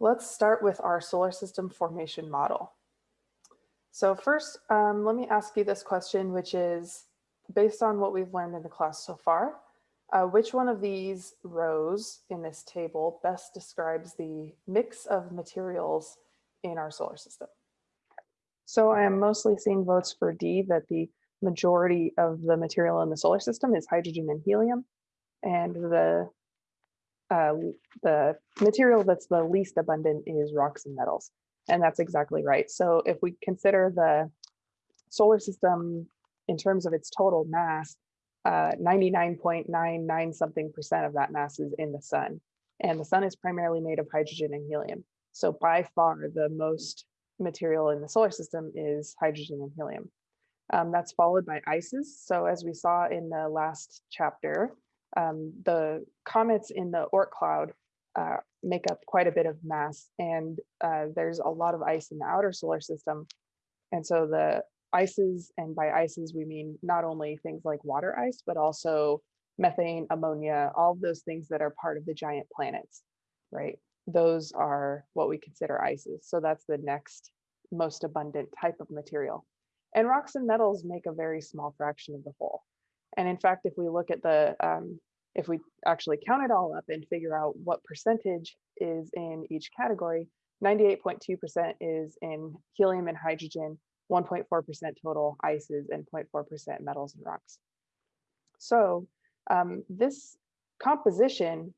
let's start with our solar system formation model. So first, um, let me ask you this question, which is based on what we've learned in the class so far, uh, which one of these rows in this table best describes the mix of materials in our solar system? So I am mostly seeing votes for D, that the majority of the material in the solar system is hydrogen and helium. And the uh, the material that's the least abundant is rocks and metals. And that's exactly right. So if we consider the solar system in terms of its total mass, 99.99 uh, something percent of that mass is in the sun. And the sun is primarily made of hydrogen and helium. So by far the most material in the solar system is hydrogen and helium. Um, that's followed by ices. So as we saw in the last chapter, um, the comets in the Oort cloud uh, make up quite a bit of mass and uh, there's a lot of ice in the outer solar system. And so the ices, and by ices we mean not only things like water ice, but also methane, ammonia, all those things that are part of the giant planets, right? Those are what we consider ices. So that's the next most abundant type of material. And rocks and metals make a very small fraction of the whole. And in fact, if we look at the, um, if we actually count it all up and figure out what percentage is in each category, 98.2% is in helium and hydrogen, 1.4% total ices and 0.4% metals and rocks. So um, this composition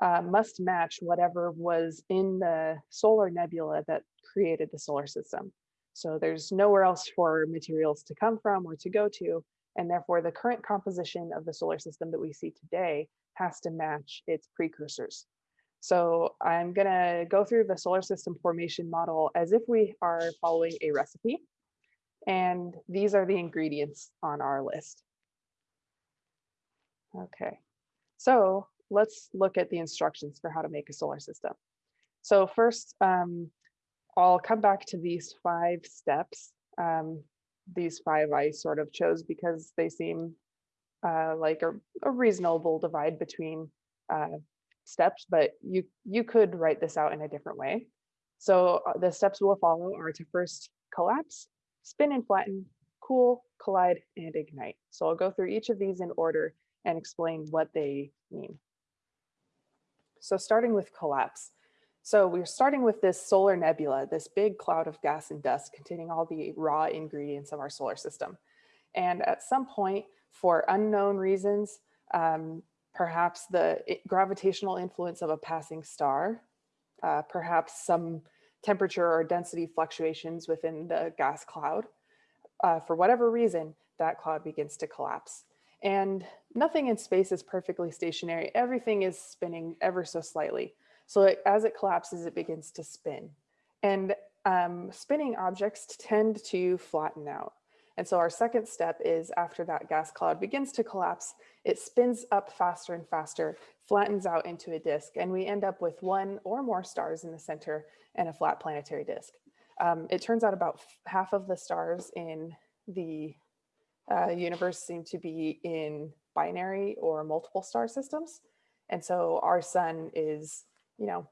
uh, must match whatever was in the solar nebula that created the solar system. So there's nowhere else for materials to come from or to go to. And therefore, the current composition of the solar system that we see today has to match its precursors. So I'm going to go through the solar system formation model as if we are following a recipe. And these are the ingredients on our list. Okay, so let's look at the instructions for how to make a solar system. So first, um, I'll come back to these five steps um, these five I sort of chose because they seem uh, like a, a, reasonable divide between uh, steps, but you, you could write this out in a different way. So uh, the steps we'll follow are to first collapse, spin and flatten, cool, collide, and ignite. So I'll go through each of these in order and explain what they mean. So starting with collapse. So we're starting with this solar nebula, this big cloud of gas and dust containing all the raw ingredients of our solar system. And at some point, for unknown reasons, um, perhaps the gravitational influence of a passing star, uh, perhaps some temperature or density fluctuations within the gas cloud, uh, for whatever reason, that cloud begins to collapse. And nothing in space is perfectly stationary. Everything is spinning ever so slightly. So it, as it collapses, it begins to spin. And um, spinning objects tend to flatten out. And so our second step is after that gas cloud begins to collapse, it spins up faster and faster, flattens out into a disk, and we end up with one or more stars in the center and a flat planetary disk. Um, it turns out about half of the stars in the uh, universe seem to be in binary or multiple star systems. And so our sun is you know,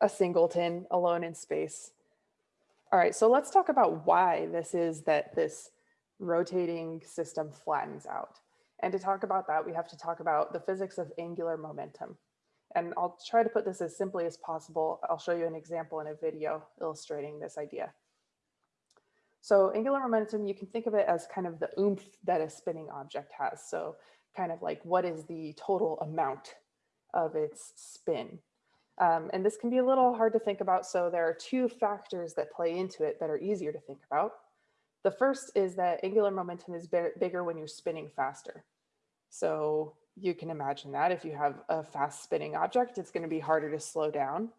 a singleton alone in space. All right, so let's talk about why this is that this rotating system flattens out. And to talk about that, we have to talk about the physics of angular momentum. And I'll try to put this as simply as possible. I'll show you an example in a video illustrating this idea. So angular momentum, you can think of it as kind of the oomph that a spinning object has. So kind of like what is the total amount of its spin. Um, and this can be a little hard to think about. So there are two factors that play into it that are easier to think about. The first is that angular momentum is bigger when you're spinning faster. So you can imagine that if you have a fast spinning object, it's going to be harder to slow down.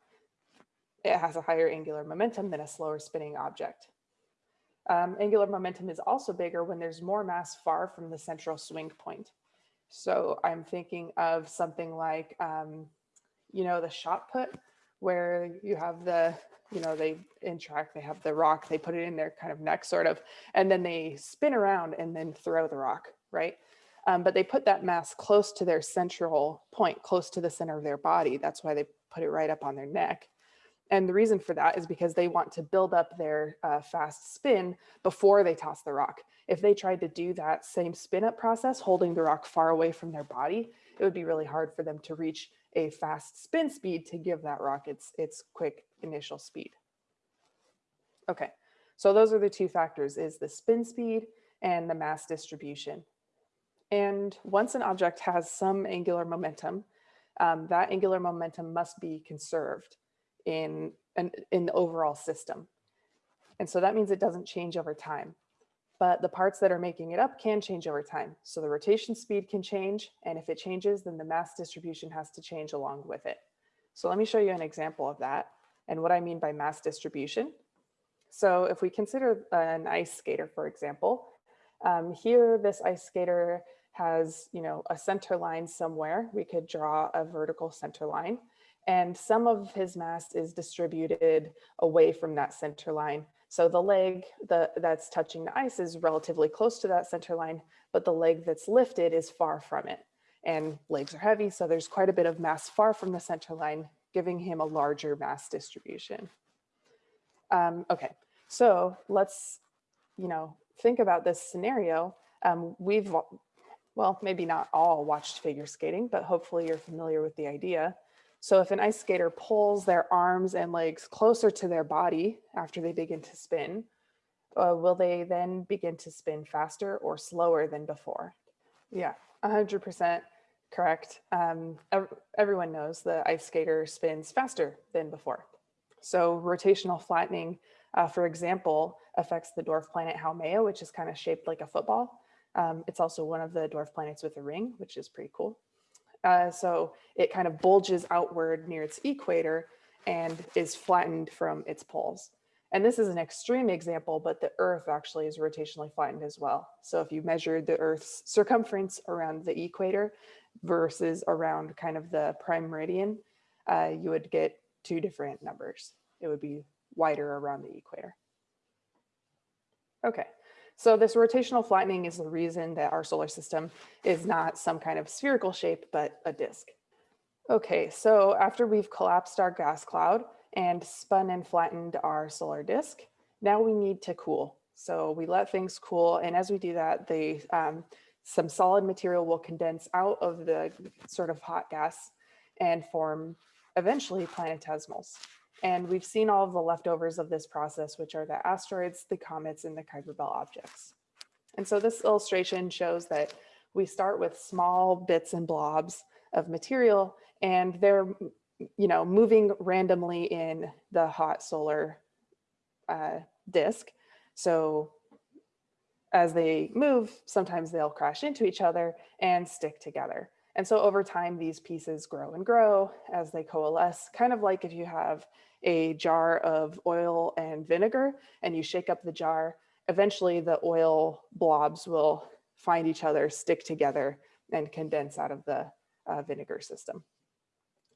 It has a higher angular momentum than a slower spinning object. Um, angular momentum is also bigger when there's more mass far from the central swing point. So I'm thinking of something like um, you know, the shot put where you have the, you know, they in track, they have the rock, they put it in their kind of neck sort of, and then they spin around and then throw the rock, right? Um, but they put that mass close to their central point, close to the center of their body. That's why they put it right up on their neck. And the reason for that is because they want to build up their uh, fast spin before they toss the rock. If they tried to do that same spin up process, holding the rock far away from their body, it would be really hard for them to reach a fast spin speed to give that rock its, its quick initial speed. Okay, so those are the two factors is the spin speed and the mass distribution. And once an object has some angular momentum, um, that angular momentum must be conserved in, in, in the overall system. And so that means it doesn't change over time. But the parts that are making it up can change over time. So the rotation speed can change. And if it changes, then the mass distribution has to change along with it. So let me show you an example of that and what I mean by mass distribution. So if we consider an ice skater, for example, um, here this ice skater has, you know, a center line somewhere. We could draw a vertical center line and some of his mass is distributed away from that center line. So the leg the, that's touching the ice is relatively close to that center line, but the leg that's lifted is far from it. And legs are heavy, so there's quite a bit of mass far from the center line, giving him a larger mass distribution. Um, okay, so let's, you know, think about this scenario. Um, we've, well, maybe not all watched figure skating, but hopefully you're familiar with the idea. So if an ice skater pulls their arms and legs closer to their body after they begin to spin, uh, will they then begin to spin faster or slower than before? Yeah, 100% correct. Um, everyone knows the ice skater spins faster than before. So rotational flattening uh, for example, affects the dwarf planet Haumea, which is kind of shaped like a football. Um, it's also one of the dwarf planets with a ring, which is pretty cool. Uh, so it kind of bulges outward near its equator and is flattened from its poles. And this is an extreme example, but the Earth actually is rotationally flattened as well. So if you measured the Earth's circumference around the equator versus around kind of the prime meridian, uh, you would get two different numbers. It would be wider around the equator. Okay, so this rotational flattening is the reason that our solar system is not some kind of spherical shape, but a disk. Okay, so after we've collapsed our gas cloud and spun and flattened our solar disk, now we need to cool. So we let things cool, and as we do that, the um, some solid material will condense out of the sort of hot gas and form eventually planetesimals. And we've seen all of the leftovers of this process, which are the asteroids, the comets, and the Kuiper Belt objects. And so this illustration shows that we start with small bits and blobs of material, and they're you know, moving randomly in the hot solar uh, disk. So as they move, sometimes they'll crash into each other and stick together. And so over time, these pieces grow and grow as they coalesce, kind of like if you have a jar of oil and vinegar and you shake up the jar, eventually the oil blobs will find each other, stick together and condense out of the uh, vinegar system.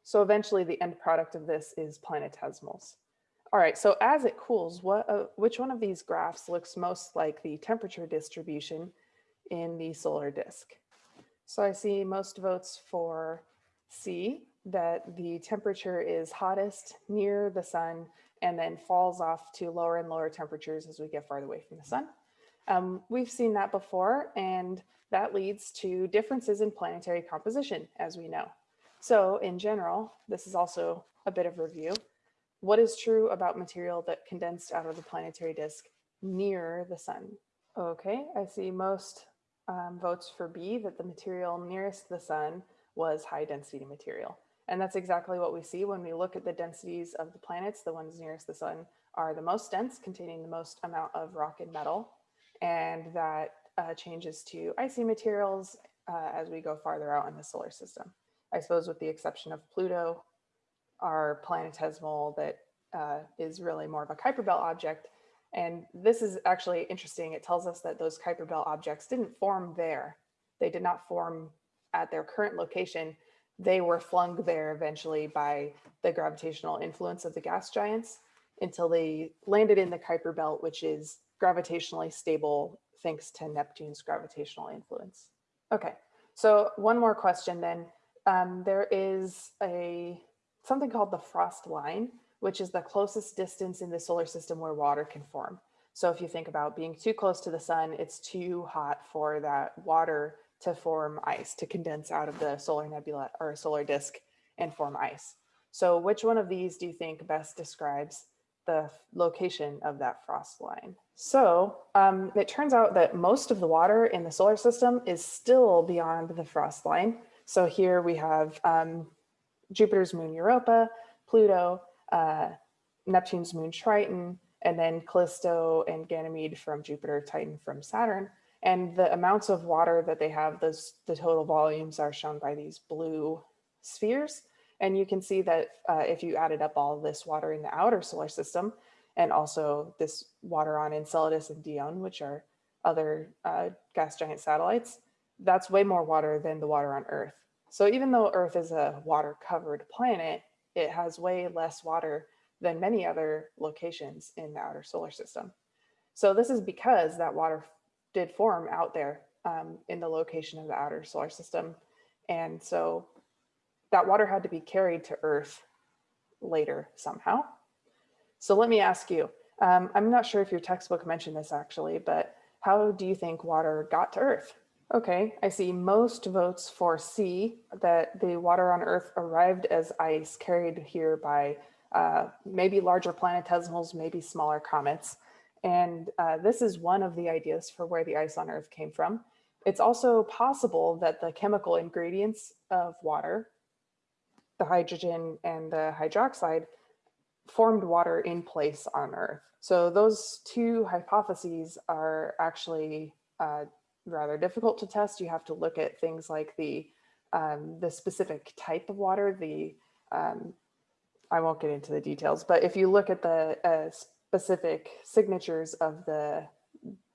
So eventually the end product of this is planetesimals. All right, so as it cools, what, uh, which one of these graphs looks most like the temperature distribution in the solar disk? So I see most votes for C, that the temperature is hottest near the sun and then falls off to lower and lower temperatures as we get farther away from the sun. Um, we've seen that before and that leads to differences in planetary composition as we know. So in general, this is also a bit of review. What is true about material that condensed out of the planetary disk near the sun? Okay, I see most um, votes for B that the material nearest the sun was high density material. And that's exactly what we see when we look at the densities of the planets. The ones nearest the sun are the most dense, containing the most amount of rock and metal. And that uh, changes to icy materials uh, as we go farther out in the solar system. I suppose with the exception of Pluto, our planetesimal that uh, is really more of a Kuiper Belt object. And this is actually interesting. It tells us that those Kuiper Belt objects didn't form there. They did not form at their current location they were flung there eventually by the gravitational influence of the gas giants until they landed in the Kuiper belt, which is gravitationally stable thanks to Neptune's gravitational influence. Okay, so one more question then. Um, there is a something called the frost line, which is the closest distance in the solar system where water can form. So if you think about being too close to the sun, it's too hot for that water to form ice, to condense out of the solar nebula or solar disk and form ice. So which one of these do you think best describes the location of that frost line? So um, it turns out that most of the water in the solar system is still beyond the frost line. So here we have um, Jupiter's moon Europa, Pluto, uh, Neptune's moon Triton, and then Callisto and Ganymede from Jupiter, Titan from Saturn. And the amounts of water that they have, those the total volumes are shown by these blue spheres. And you can see that uh, if you added up all this water in the outer solar system, and also this water on Enceladus and Dione, which are other uh, gas giant satellites, that's way more water than the water on Earth. So even though Earth is a water covered planet, it has way less water than many other locations in the outer solar system. So this is because that water did form out there um, in the location of the outer solar system. And so that water had to be carried to Earth later somehow. So let me ask you, um, I'm not sure if your textbook mentioned this actually, but how do you think water got to Earth? Okay, I see most votes for C, that the water on Earth arrived as ice carried here by uh, maybe larger planetesimals, maybe smaller comets. And uh, this is one of the ideas for where the ice on Earth came from. It's also possible that the chemical ingredients of water, the hydrogen and the hydroxide, formed water in place on Earth. So those two hypotheses are actually uh, rather difficult to test. You have to look at things like the, um, the specific type of water, the, um, I won't get into the details, but if you look at the uh, specific signatures of the,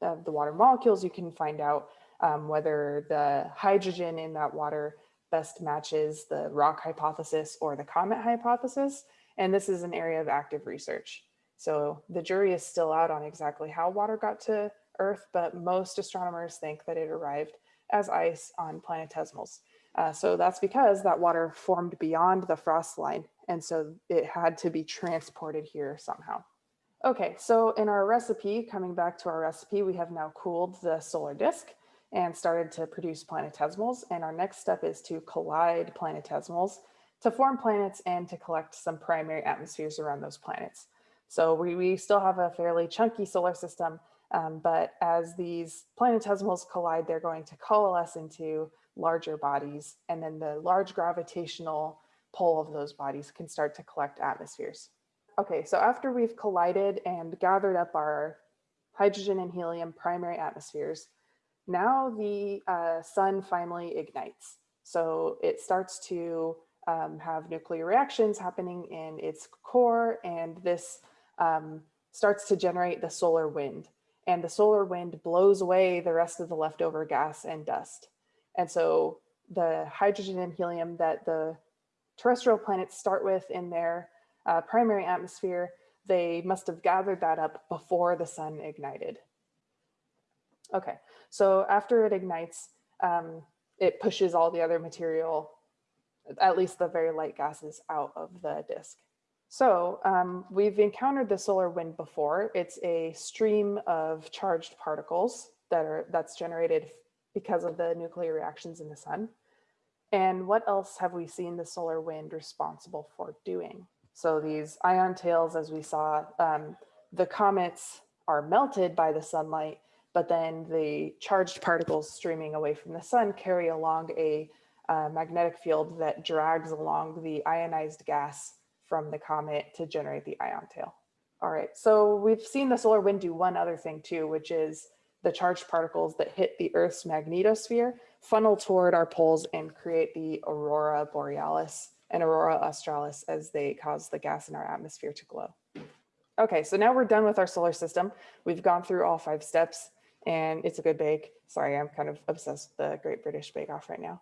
of the water molecules, you can find out um, whether the hydrogen in that water best matches the rock hypothesis or the comet hypothesis. And this is an area of active research. So the jury is still out on exactly how water got to Earth, but most astronomers think that it arrived as ice on planetesimals. Uh, so that's because that water formed beyond the frost line. And so it had to be transported here somehow. Okay, so in our recipe, coming back to our recipe, we have now cooled the solar disk and started to produce planetesimals. And our next step is to collide planetesimals to form planets and to collect some primary atmospheres around those planets. So we, we still have a fairly chunky solar system, um, but as these planetesimals collide, they're going to coalesce into larger bodies, and then the large gravitational pull of those bodies can start to collect atmospheres. Okay, so after we've collided and gathered up our hydrogen and helium primary atmospheres, now the uh, sun finally ignites. So it starts to um, have nuclear reactions happening in its core, and this um, starts to generate the solar wind and the solar wind blows away the rest of the leftover gas and dust. And so the hydrogen and helium that the terrestrial planets start with in their uh, primary atmosphere, they must have gathered that up before the sun ignited. Okay, so after it ignites, um, it pushes all the other material, at least the very light gases, out of the disk. So um, we've encountered the solar wind before. It's a stream of charged particles that are that's generated because of the nuclear reactions in the sun. And what else have we seen the solar wind responsible for doing? So these ion tails, as we saw, um, the comets are melted by the sunlight, but then the charged particles streaming away from the sun carry along a uh, magnetic field that drags along the ionized gas from the comet to generate the ion tail. All right, so we've seen the solar wind do one other thing too, which is the charged particles that hit the Earth's magnetosphere funnel toward our poles and create the aurora borealis and aurora australis as they cause the gas in our atmosphere to glow. Okay, so now we're done with our solar system. We've gone through all five steps and it's a good bake. Sorry, I'm kind of obsessed with the Great British Bake Off right now.